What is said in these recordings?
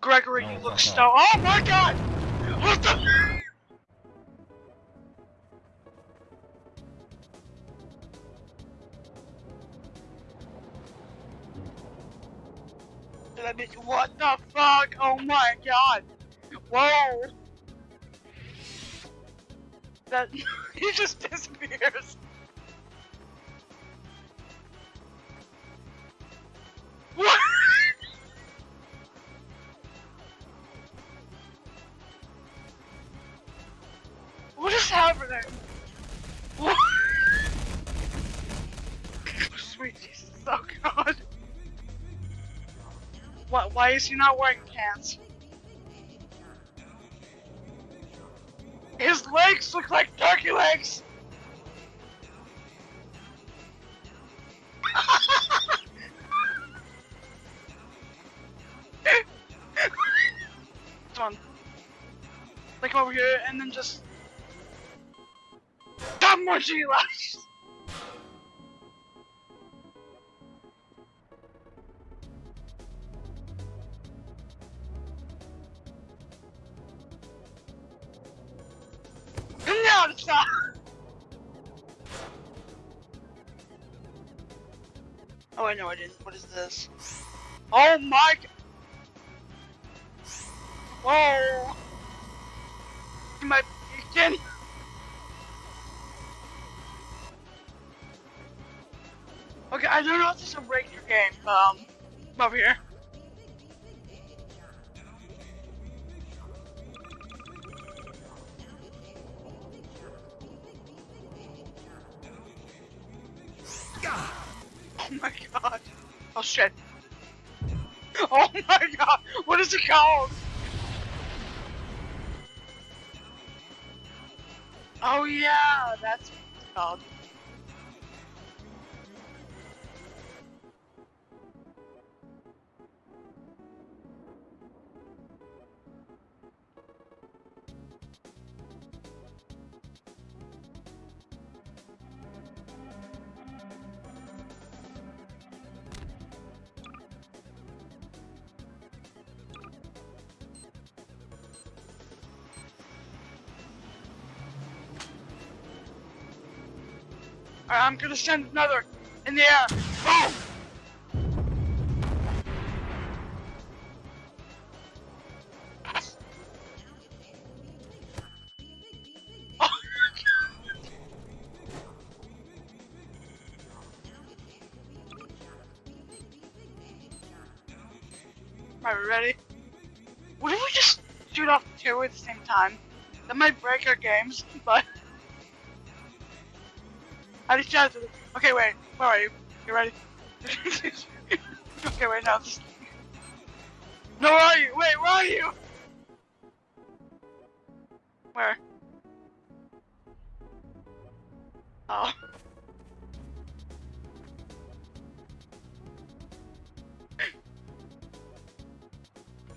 Gregory, No, you look so. Oh my god! What the? Did I make what the fuck? Oh my god! Whoa! That he just disappears. What? Sweet Jesus, oh god. What, why is he not wearing pants? His legs look like turkey legs! Come on. Like over here and then just Your life! No! Oh, I know I didn't. What is this? Oh my g- Whoa! You might Okay, I don't know if this is a regular game. Um, over here. Oh my god. Oh shit. Oh my god. What is it called? Oh yeah, that's what it's called. Alright, I'm gonna send another in the air. Boom! Alright, ready? What if we just shoot off two at the same time? That might break our games, but... I just. Okay, wait. Where are you? You ready? okay, wait. No. Just... No, where are you? Wait, where are you? Where? Oh.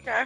Okay.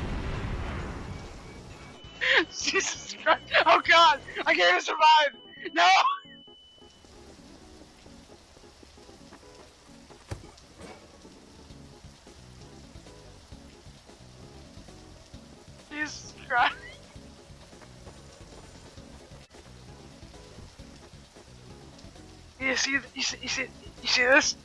Jesus Christ! Oh god! I can't even survive! No! Jesus Christ! You see, you see, you see, you see this?